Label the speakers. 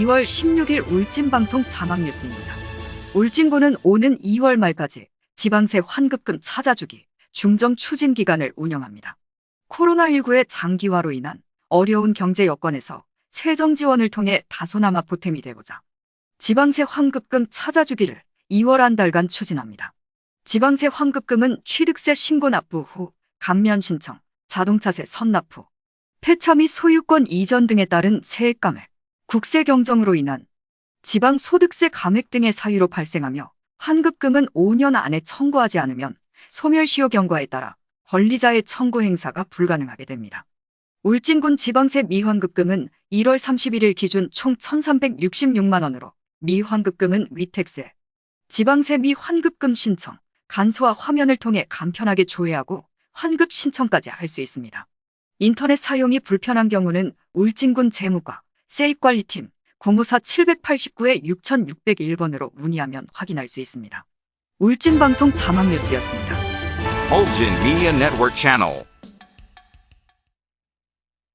Speaker 1: 2월 16일 울진방송 자막뉴스입니다. 울진군은 오는 2월 말까지 지방세 환급금 찾아주기 중점 추진 기간을 운영합니다. 코로나19의 장기화로 인한 어려운 경제 여건에서 세정 지원을 통해 다소나마 보탬이 되고자 지방세 환급금 찾아주기를 2월 한 달간 추진합니다. 지방세 환급금은 취득세 신고 납부 후 감면 신청, 자동차세 선납 후 폐차 및 소유권 이전 등에 따른 세액 감액, 국세 경정으로 인한 지방 소득세 감액 등의 사유로 발생하며 환급금은 5년 안에 청구하지 않으면 소멸시효 경과에 따라 권리자의 청구 행사가 불가능하게 됩니다. 울진군 지방세 미환급금은 1월 31일 기준 총 1,366만 원으로 미환급금은 위택세, 지방세 미환급금 신청, 간소화 화면을 통해 간편하게 조회하고 환급 신청까지 할 수 있습니다. 인터넷 사용이 불편한 경우는 울진군 재무과 세입관리팀 054-789에 6601번으로 문의하면 확인할 수 있습니다. 울진방송 자막뉴스였습니다.
Speaker 2: Ulgin Media Network Channel.